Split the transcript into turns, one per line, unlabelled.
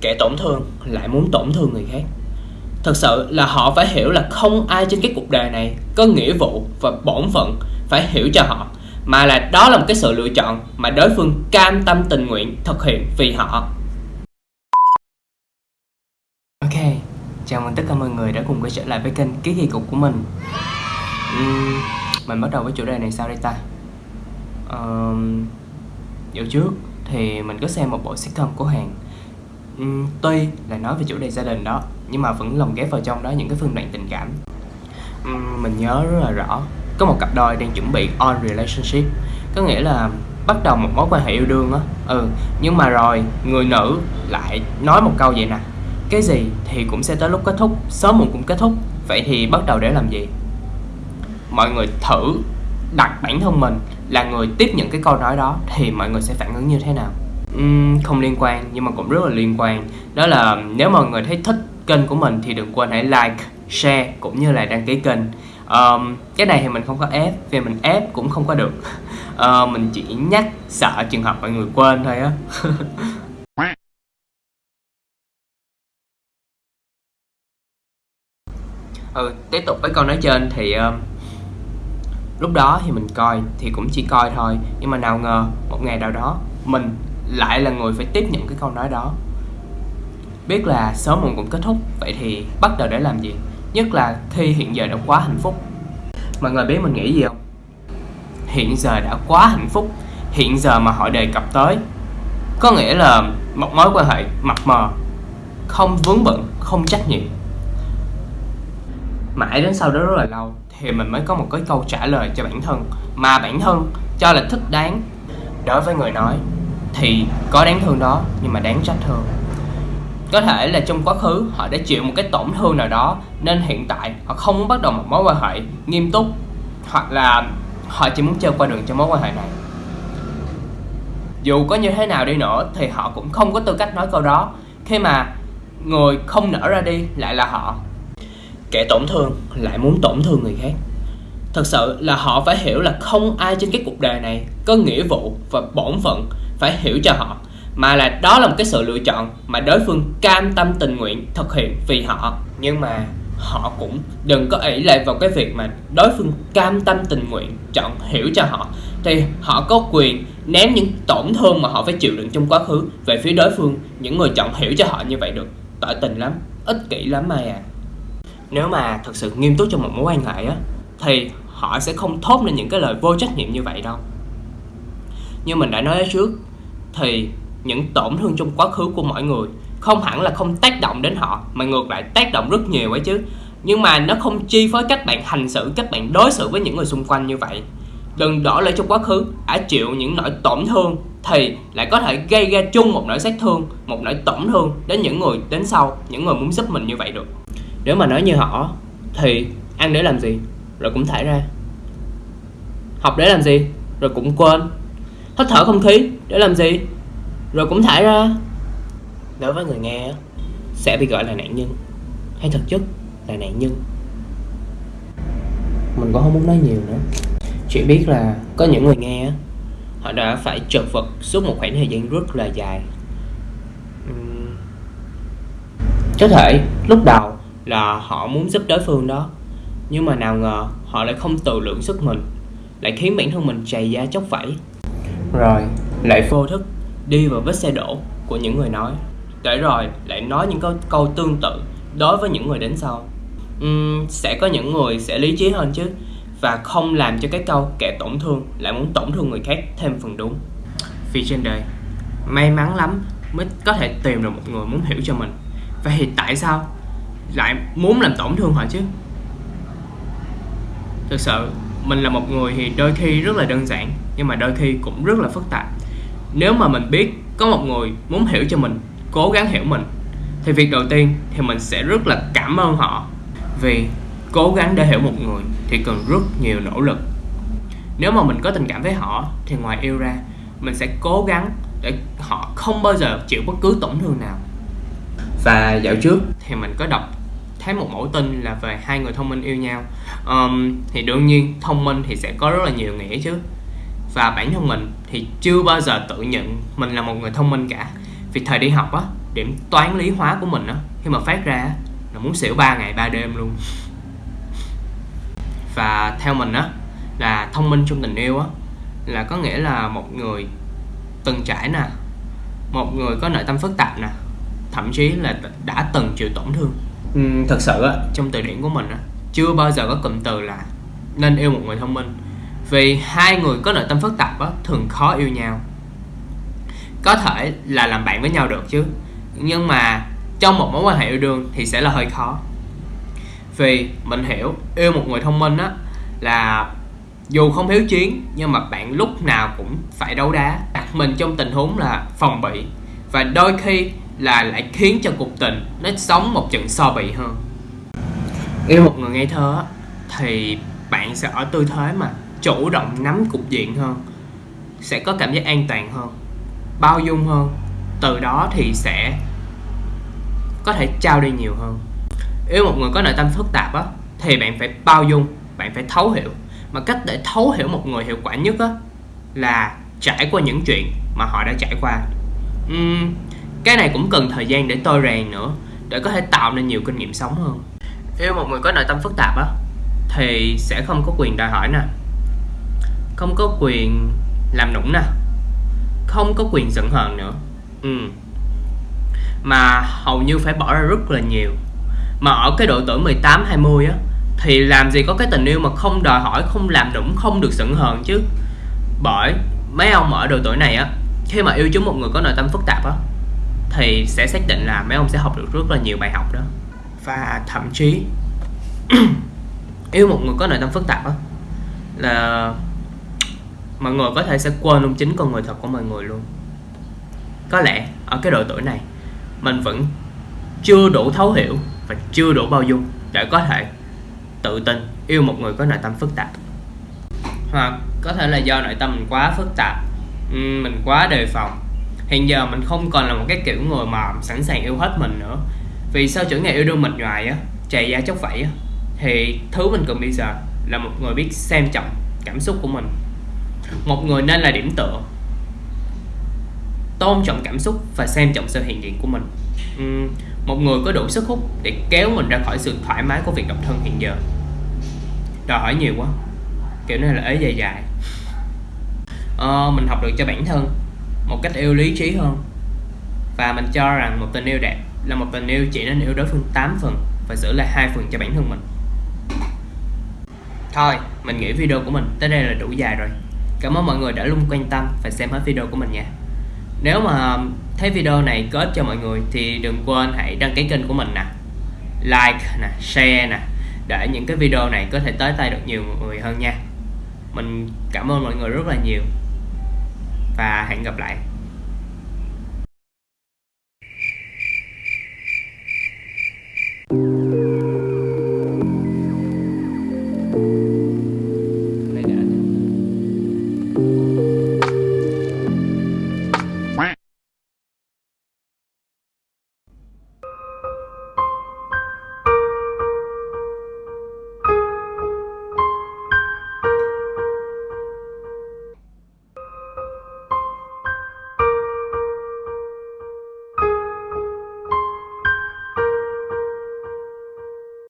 kẻ tổn thương lại muốn tổn thương người khác. Thật sự là họ phải hiểu là không ai trên cái cuộc đời này có nghĩa vụ và bổn phận phải hiểu cho họ mà là đó là một cái sự lựa chọn mà đối phương cam tâm tình nguyện thực hiện vì họ. Ok chào mừng tất cả mọi người đã cùng quay trở lại với kênh ký kỳ cục của mình. Uhm, mình bắt đầu với chủ đề này sao đây ta? Um, dạo trước thì mình có xem một bộ sitcom của Hàn uhm, tuy là nói về chủ đề gia đình đó nhưng mà vẫn lồng ghép vào trong đó những cái phương đoạn tình cảm. Uhm, mình nhớ rất là rõ có một cặp đôi đang chuẩn bị on relationship. Có nghĩa là bắt đầu một mối quan hệ yêu đương á. Ừ nhưng mà rồi người nữ lại nói một câu vậy nè. Cái gì thì cũng sẽ tới lúc kết thúc sớm muộn cũng kết thúc. Vậy thì bắt đầu để làm gì? Mọi người thử đặt bản thân mình là người tiếp nhận cái câu nói đó thì mọi người sẽ phản ứng như thế nào? Um, không liên quan nhưng mà cũng rất là liên quan. Đó là nếu mọi người thấy thích kênh của mình thì đừng quên hãy like share cũng như là đăng ký kênh. Um, cái này thì mình không có ép vì mình ép cũng không có được. Uh, mình chỉ nhắc sợ trường hợp mọi người quên thôi á. Ừ tiếp tục với câu nói trên thì uh, lúc đó thì mình coi thì cũng chỉ coi thôi nhưng mà nào ngờ một ngày nào đó mình lại là người phải tiếp nhận cái câu nói đó. Biết là sớm muộn cũng kết thúc, vậy thì bắt đầu để làm gì? Nhất là khi hiện giờ đã quá hạnh phúc. Mọi người biết mình nghĩ gì không? Hiện giờ đã quá hạnh phúc, hiện giờ mà họ đề cập tới, có nghĩa là một mối quan hệ mập mờ, không vướng bận, không trách nhiệm. Mãi đến sau đó rất là lâu thì mình mới có một cái câu trả lời cho bản thân, mà bản thân cho là thích đáng đối với người nói thì có đáng thương đó, nhưng mà đáng trách hơn. Có thể là trong quá khứ, họ đã chịu một cái tổn thương nào đó, nên hiện tại họ không muốn bắt đầu một mối quan hệ nghiêm túc, hoặc là họ chỉ muốn chơi qua đường cho mối quan hệ này. Dù có như thế nào đi nữa, thì họ cũng không có tư cách nói câu đó. Khi mà người không nở ra đi, lại là họ. Kẻ tổn thương lại muốn tổn thương người khác. Thật sự là họ phải hiểu là không ai trên cái cuộc đời này có nghĩa vụ và bổn phận phải hiểu cho họ, mà là đó là một cái sự lựa chọn mà đối phương cam tâm tình nguyện thực hiện vì họ. Nhưng mà họ cũng đừng có ỷ lại vào cái việc mà đối phương cam tâm tình nguyện chọn hiểu cho họ. Thì họ có quyền ném những tổn thương mà họ phải chịu đựng trong quá khứ về phía đối phương, những người chọn hiểu cho họ như vậy được. Tỏ tình lắm, ích kỷ lắm mai à. Nếu mà thật sự nghiêm túc trong một mối quan hệ á, thì họ sẽ không thốt lên những cái lời vô trách nhiệm như vậy đâu. Như mình đã nói ở trước thì những tổn thương trong quá khứ của mọi người không hẳn là không tác động đến họ, mà ngược lại tác động rất nhiều ấy chứ. Nhưng mà nó không chi phối cách bạn hành xử, cách bạn đối xử với những người xung quanh như vậy. Đừng đổ lỗi trong quá khứ đã chịu những nỗi tổn thương thì lại có thể gây ra chung một nỗi sát thương, một nỗi tổn thương đến những người đến sau, những người muốn giúp mình như vậy được. Nếu mà nói như họ thì ăn để làm gì? Rồi cũng thải ra. Học để làm gì? Rồi cũng quên hít thở không khí, để làm gì? Rồi cũng thải ra. Đối với người nghe sẽ bị gọi là nạn nhân. Hay thực chất là nạn nhân. Mình cũng không muốn nói nhiều nữa. Chỉ biết là có những người nghe họ đã phải chật vật suốt một khoảng thời gian rất là dài. Có thể lúc đầu là họ muốn giúp đối phương đó, nhưng mà nào ngờ họ lại không tự lượng sức mình, lại khiến bản thân mình chày da chóc vẫy rồi. Lại vô thức đi vào vết xe đổ của những người nói. Để rồi lại nói những câu, câu tương tự đối với những người đến sau. Uhm, sẽ có những người sẽ lý trí hơn chứ và không làm cho cái câu kẻ tổn thương lại muốn tổn thương người khác thêm phần đúng. Vì trên đời may mắn lắm mới có thể tìm được một người muốn hiểu cho mình. Vậy thì tại sao lại muốn làm tổn thương họ chứ? Thực sự mình là một người thì đôi khi rất là đơn giản nhưng mà đôi khi cũng rất là phức tạp. Nếu mà mình biết có một người muốn hiểu cho mình cố gắng hiểu mình thì việc đầu tiên thì mình sẽ rất là cảm ơn họ. Vì cố gắng để hiểu một người thì cần rất nhiều nỗ lực. Nếu mà mình có tình cảm với họ thì ngoài yêu ra mình sẽ cố gắng để họ không bao giờ chịu bất cứ tổn thương nào. Và dạo trước thì mình có đọc thấy một mẫu tin là về hai người thông minh yêu nhau. Um, thì đương nhiên thông minh thì sẽ có rất là nhiều nghĩa chứ và bản thân mình thì chưa bao giờ tự nhận mình là một người thông minh cả. Vì thời đi học á điểm toán lý hóa của mình á khi mà phát ra là muốn xỉu 3 ngày 3 đêm luôn. Và theo mình á là thông minh trong tình yêu á là có nghĩa là một người từng trải nè một người có nội tâm phức tạp nè thậm chí là đã từng chịu tổn thương. Ừ, thật sự á. Trong từ điển của mình á chưa bao giờ có cụm từ là nên yêu một người thông minh vì hai người có nội tâm phức tạp đó, thường khó yêu nhau. Có thể là làm bạn với nhau được chứ nhưng mà trong một mối quan hệ yêu đương thì sẽ là hơi khó. Vì mình hiểu yêu một người thông minh á là dù không hiếu chiến nhưng mà bạn lúc nào cũng phải đấu đá. Đặt mình trong tình huống là phòng bị và đôi khi là lại khiến cho cuộc tình nó sống một trận so bị hơn. Yêu một người ngây thơ thì bạn sẽ ở tư thế mà chủ động nắm cục diện hơn sẽ có cảm giác an toàn hơn bao dung hơn. Từ đó thì sẽ có thể trao đi nhiều hơn. Yêu một người có nội tâm phức tạp á thì bạn phải bao dung bạn phải thấu hiểu. Mà cách để thấu hiểu một người hiệu quả nhất á là trải qua những chuyện mà họ đã trải qua. Uhm, cái này cũng cần thời gian để tôi rèn nữa để có thể tạo nên nhiều kinh nghiệm sống hơn. Yêu một người có nội tâm phức tạp á thì sẽ không có quyền đòi hỏi nè không có quyền làm nũng nè. Không có quyền giận hờn nữa. Ừ. mà hầu như phải bỏ ra rất là nhiều. Mà ở cái độ tuổi 18 20 á, thì làm gì có cái tình yêu mà không đòi hỏi, không làm nũng, không được giận hờn chứ. Bởi mấy ông ở độ tuổi này á, khi mà yêu chúng một người có nội tâm phức tạp á, thì sẽ xác định là mấy ông sẽ học được rất là nhiều bài học đó. Và thậm chí, yêu một người có nội tâm phức tạp á, là mọi người có thể sẽ quên luôn chính con người thật của mọi người luôn. Có lẽ, ở cái độ tuổi này, mình vẫn chưa đủ thấu hiểu và chưa đủ bao dung để có thể tự tin yêu một người có nội tâm phức tạp. Hoặc có thể là do nội tâm mình quá phức tạp mình quá đề phòng. Hiện giờ mình không còn là một cái kiểu người mà sẵn sàng yêu hết mình nữa. Vì sau chuỗi ngày yêu đương mệt nhoài á chạy da chóc vẫy á, thì thứ mình cần bây giờ là một người biết xem trọng cảm xúc của mình một người nên là điểm tựa. Tôn trọng cảm xúc và xem trọng sự hiện diện của mình. Uhm, một người có đủ sức hút để kéo mình ra khỏi sự thoải mái của việc độc thân hiện giờ. Đòi hỏi nhiều quá. Kiểu này là ế dài dài. Ờ, mình học được cho bản thân một cách yêu lý trí hơn. Và mình cho rằng một tình yêu đẹp là một tình yêu chỉ nên yêu đối phương 8 phần và giữ lại hai phần cho bản thân mình. Thôi mình nghĩ video của mình tới đây là đủ dài rồi cảm ơn mọi người đã luôn quan tâm và xem hết video của mình nha. Nếu mà thấy video này có ích cho mọi người thì đừng quên hãy đăng ký kênh của mình nè. Like nè, share nè, để những cái video này có thể tới tay được nhiều người hơn nha. Mình cảm ơn mọi người rất là nhiều và hẹn gặp lại.